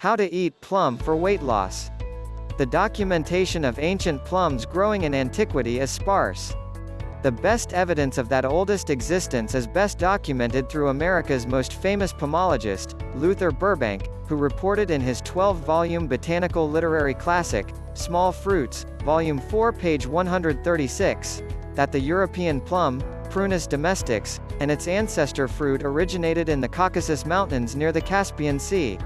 How to eat plum for weight loss. The documentation of ancient plums growing in antiquity is sparse. The best evidence of that oldest existence is best documented through America's most famous pomologist, Luther Burbank, who reported in his 12-volume botanical literary classic, Small Fruits, Volume 4 page 136, that the European plum, Prunus domesticus, and its ancestor fruit originated in the Caucasus Mountains near the Caspian Sea.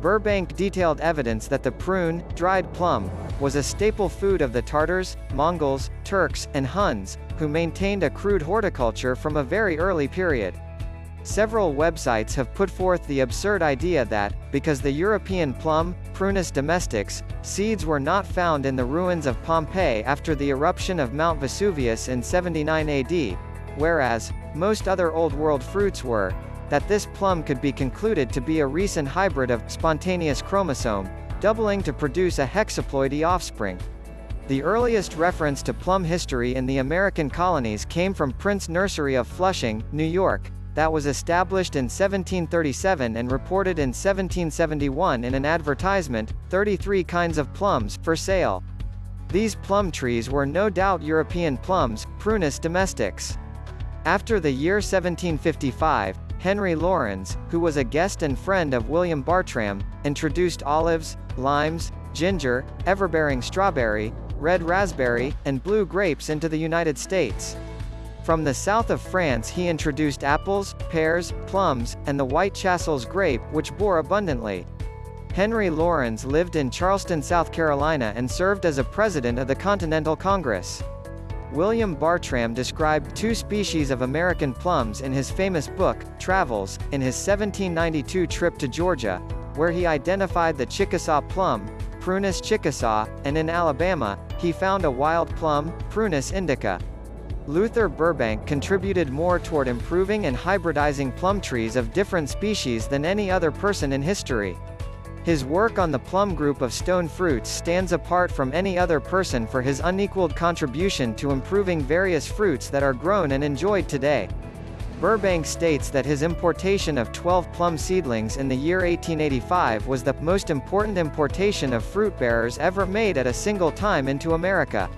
Burbank detailed evidence that the prune, dried plum, was a staple food of the Tartars, Mongols, Turks, and Huns, who maintained a crude horticulture from a very early period. Several websites have put forth the absurd idea that, because the European plum, Prunus domesticus, seeds were not found in the ruins of Pompeii after the eruption of Mount Vesuvius in 79 AD, whereas, most other Old World fruits were, that this plum could be concluded to be a recent hybrid of spontaneous chromosome, doubling to produce a hexaploidy offspring. The earliest reference to plum history in the American colonies came from Prince Nursery of Flushing, New York, that was established in 1737 and reported in 1771 in an advertisement, 33 kinds of plums, for sale. These plum trees were no doubt European plums, Prunus domestics. After the year 1755, Henry Laurens, who was a guest and friend of William Bartram, introduced olives, limes, ginger, everbearing strawberry, red raspberry, and blue grapes into the United States. From the south of France he introduced apples, pears, plums, and the white Chasselas grape which bore abundantly. Henry Laurens lived in Charleston, South Carolina and served as a president of the Continental Congress. William Bartram described two species of American plums in his famous book, Travels, in his 1792 trip to Georgia, where he identified the Chickasaw plum, Prunus chickasaw, and in Alabama, he found a wild plum, Prunus indica. Luther Burbank contributed more toward improving and hybridizing plum trees of different species than any other person in history. His work on the plum group of stone fruits stands apart from any other person for his unequaled contribution to improving various fruits that are grown and enjoyed today. Burbank states that his importation of 12 plum seedlings in the year 1885 was the most important importation of fruit bearers ever made at a single time into America.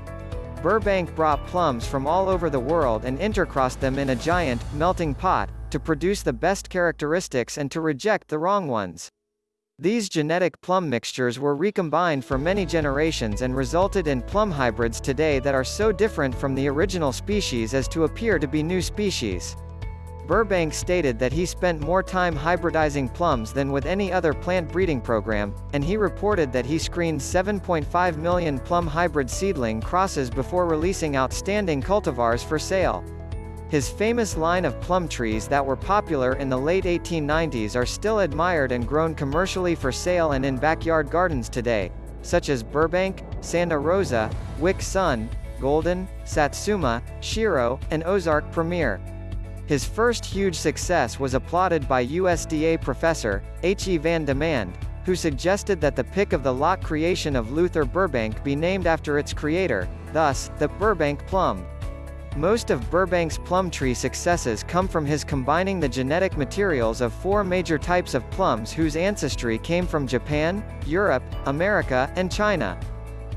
Burbank brought plums from all over the world and intercrossed them in a giant, melting pot, to produce the best characteristics and to reject the wrong ones. These genetic plum mixtures were recombined for many generations and resulted in plum hybrids today that are so different from the original species as to appear to be new species. Burbank stated that he spent more time hybridizing plums than with any other plant breeding program, and he reported that he screened 7.5 million plum hybrid seedling crosses before releasing outstanding cultivars for sale. His famous line of plum trees that were popular in the late 1890s are still admired and grown commercially for sale and in backyard gardens today, such as Burbank, Santa Rosa, Wickson, Golden, Satsuma, Shiro, and Ozark Premier. His first huge success was applauded by USDA professor, H. E. van Deman, who suggested that the pick of the lot creation of Luther Burbank be named after its creator, thus, the Burbank plum. Most of Burbank's plum tree successes come from his combining the genetic materials of four major types of plums whose ancestry came from Japan, Europe, America, and China.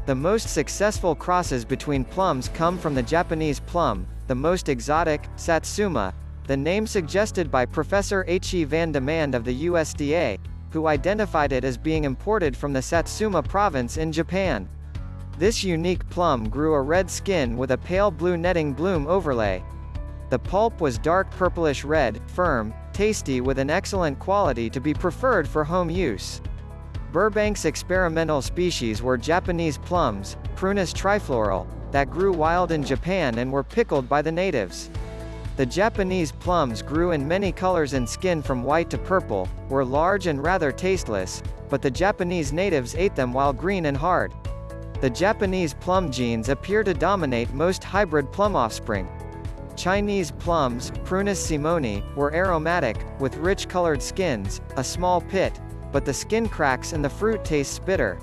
The most successful crosses between plums come from the Japanese plum, the most exotic, Satsuma, the name suggested by Professor H. E. van Deman of the USDA, who identified it as being imported from the Satsuma province in Japan. This unique plum grew a red skin with a pale blue netting bloom overlay. The pulp was dark purplish red, firm, tasty with an excellent quality to be preferred for home use. Burbank's experimental species were Japanese plums, Prunus triflora, that grew wild in Japan and were pickled by the natives. The Japanese plums grew in many colors and skin from white to purple, were large and rather tasteless, but the Japanese natives ate them while green and hard. The Japanese plum genes appear to dominate most hybrid plum offspring. Chinese plums, Prunus simoni, were aromatic, with rich colored skins, a small pit, but the skin cracks and the fruit tastes bitter.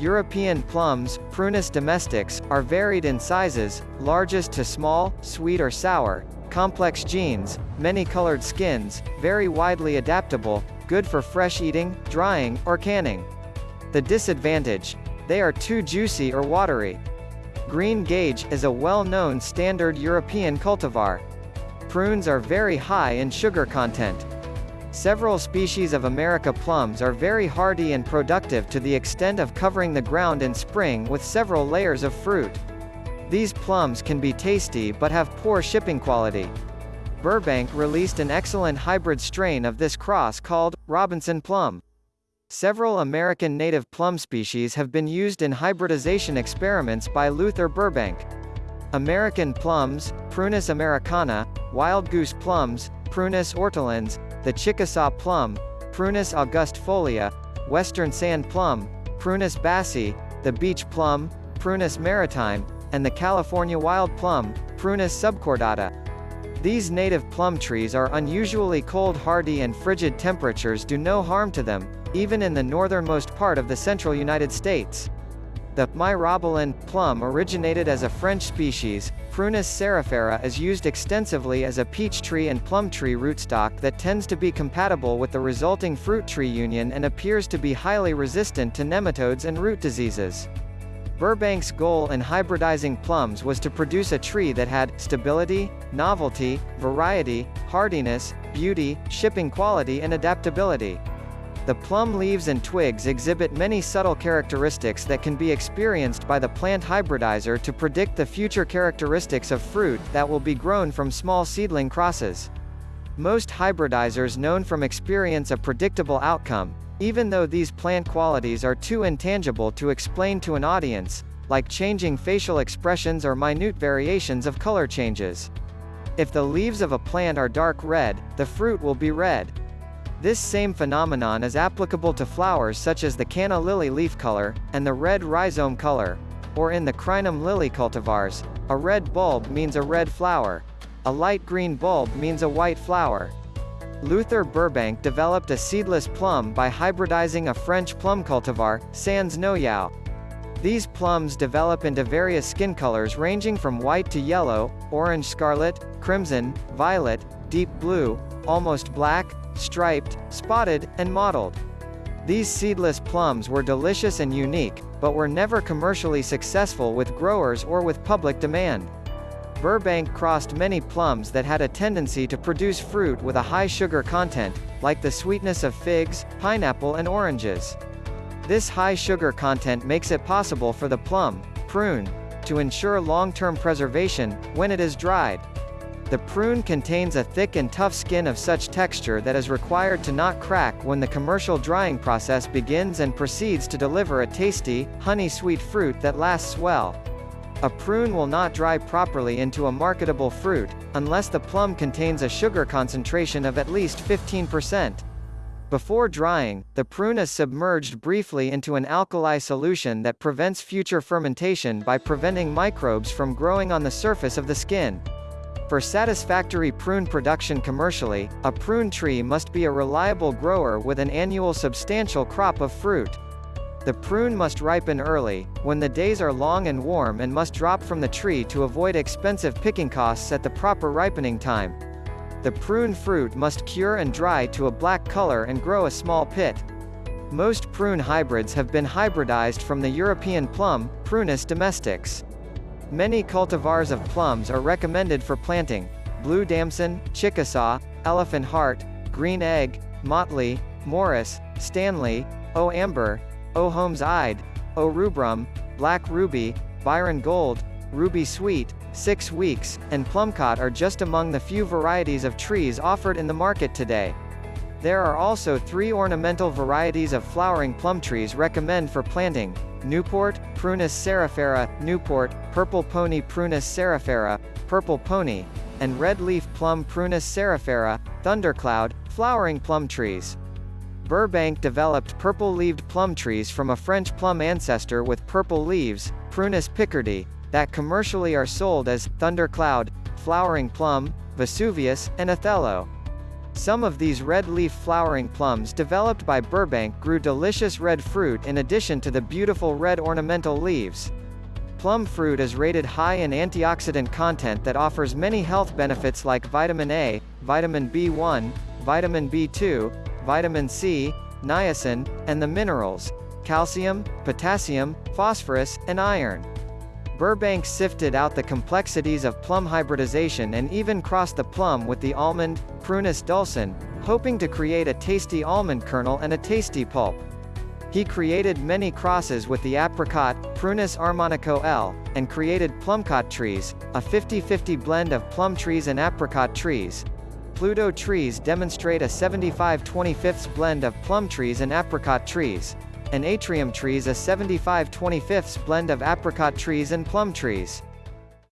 European plums, Prunus domestics, are varied in sizes, largest to small, sweet or sour, complex genes, many colored skins, very widely adaptable, good for fresh eating, drying, or canning. The disadvantage? They are too juicy or watery. Green Gage is a well-known standard European cultivar. Prunes are very high in sugar content. Several species of America plums are very hardy and productive to the extent of covering the ground in spring with several layers of fruit. These plums can be tasty but have poor shipping quality. Burbank released an excellent hybrid strain of this cross called Robinson Plum. Several American native plum species have been used in hybridization experiments by Luther Burbank. American plums, Prunus americana, wild goose plums, Prunus hortulana, the Chickasaw plum, Prunus angustifolia, western sand plum, Prunus besseyi, the beach plum, Prunus maritima, and the California wild plum, Prunus subcordata. These native plum trees are unusually cold hardy and frigid temperatures do no harm to them, even in the northernmost part of the central United States. The myrobalan plum originated as a French species. Prunus cerifera is used extensively as a peach tree and plum tree rootstock that tends to be compatible with the resulting fruit tree union and appears to be highly resistant to nematodes and root diseases. Burbank's goal in hybridizing plums was to produce a tree that had stability, novelty, variety, hardiness, beauty, shipping quality and adaptability. The plum leaves and twigs exhibit many subtle characteristics that can be experienced by the plant hybridizer to predict the future characteristics of fruit that will be grown from small seedling crosses. Most hybridizers known from experience a predictable outcome, even though these plant qualities are too intangible to explain to an audience, like changing facial expressions or minute variations of color changes. If the leaves of a plant are dark red, the fruit will be red. This same phenomenon is applicable to flowers such as the canna lily leaf color, and the red rhizome color. Or in the crinum lily cultivars, a red bulb means a red flower. A light green bulb means a white flower. Luther Burbank developed a seedless plum by hybridizing a French plum cultivar, Sans Noyau. These plums develop into various skin colors ranging from white to yellow, orange scarlet, crimson, violet, deep blue, almost black, striped, spotted, and mottled. These seedless plums were delicious and unique, but were never commercially successful with growers or with public demand. Burbank crossed many plums that had a tendency to produce fruit with a high sugar content, like the sweetness of figs, pineapple and oranges. This high sugar content makes it possible for the plum, prune, to ensure long-term preservation, when it is dried. The prune contains a thick and tough skin of such texture that is required to not crack when the commercial drying process begins and proceeds to deliver a tasty, honey-sweet fruit that lasts well. A prune will not dry properly into a marketable fruit, unless the plum contains a sugar concentration of at least 15%. Before drying, the prune is submerged briefly into an alkali solution that prevents future fermentation by preventing microbes from growing on the surface of the skin. For satisfactory prune production commercially, a prune tree must be a reliable grower with an annual substantial crop of fruit. The prune must ripen early, when the days are long and warm and must drop from the tree to avoid expensive picking costs at the proper ripening time. The prune fruit must cure and dry to a black color and grow a small pit. Most prune hybrids have been hybridized from the European plum, Prunus domesticus. Many cultivars of plums are recommended for planting. Blue Damson, Chickasaw, Elephant Heart, Green Egg, Methley, Morris, Stanley, O Amber, O Homeside, O Rubrum, Black Ruby, Byron Gold, Ruby Sweet, Six Weeks, and Plumcot are just among the few varieties of trees offered in the market today. There are also three ornamental varieties of flowering plum trees recommend for planting, Newport, Prunus cerifera, Newport, Purple Pony Prunus cerifera, Purple Pony, and Red Leaf Plum Prunus cerifera, Thundercloud, flowering plum trees. Burbank developed purple-leaved plum trees from a French plum ancestor with purple leaves, Prunus pissardi, that commercially are sold as Thundercloud, Flowering Plum, Vesuvius, and Othello. Some of these red leaf flowering plums developed by Burbank grew delicious red fruit in addition to the beautiful red ornamental leaves. Plum fruit is rated high in antioxidant content that offers many health benefits like vitamin A, vitamin B1, vitamin B2, vitamin C, niacin, and the minerals, calcium, potassium, phosphorus, and iron. Burbank sifted out the complexities of plum hybridization and even crossed the plum with the almond, Prunus dulcis, hoping to create a tasty almond kernel and a tasty pulp. He created many crosses with the apricot, Prunus armeniaca L, and created plumcot trees, a 50-50 blend of plum trees and apricot trees. Pluot trees demonstrate a 75 25 blend of plum trees and apricot trees and aprium trees a 75 25 blend of apricot trees and plum trees.